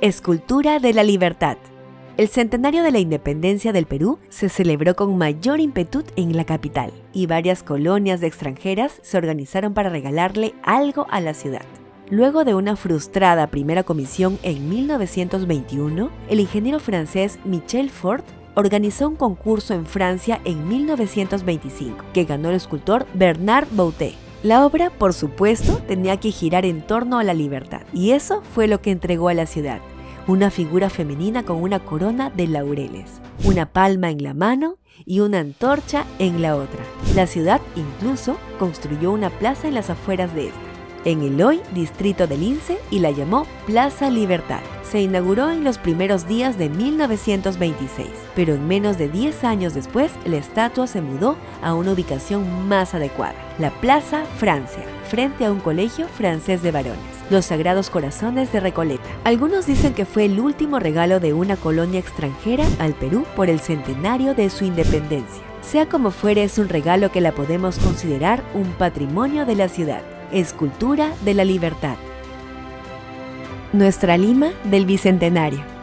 Escultura de la Libertad. El centenario de la independencia del Perú se celebró con mayor ímpetu en la capital y varias colonias de extranjeras se organizaron para regalarle algo a la ciudad. Luego de una frustrada primera comisión en 1921, el ingeniero francés Michel Fort organizó un concurso en Francia en 1925 que ganó el escultor Bernard Boutet. La obra, por supuesto, tenía que girar en torno a la libertad, y eso fue lo que entregó a la ciudad. Una figura femenina con una corona de laureles, una palma en la mano y una antorcha en la otra. La ciudad incluso construyó una plaza en las afueras de esta, en el hoy distrito del Lince y la llamó Plaza Libertad se inauguró en los primeros días de 1926, pero en menos de 10 años después la estatua se mudó a una ubicación más adecuada, la Plaza Francia, frente a un colegio francés de varones, los Sagrados Corazones de Recoleta. Algunos dicen que fue el último regalo de una colonia extranjera al Perú por el centenario de su independencia. Sea como fuere, es un regalo que la podemos considerar un patrimonio de la ciudad, escultura de la libertad nuestra Lima del Bicentenario.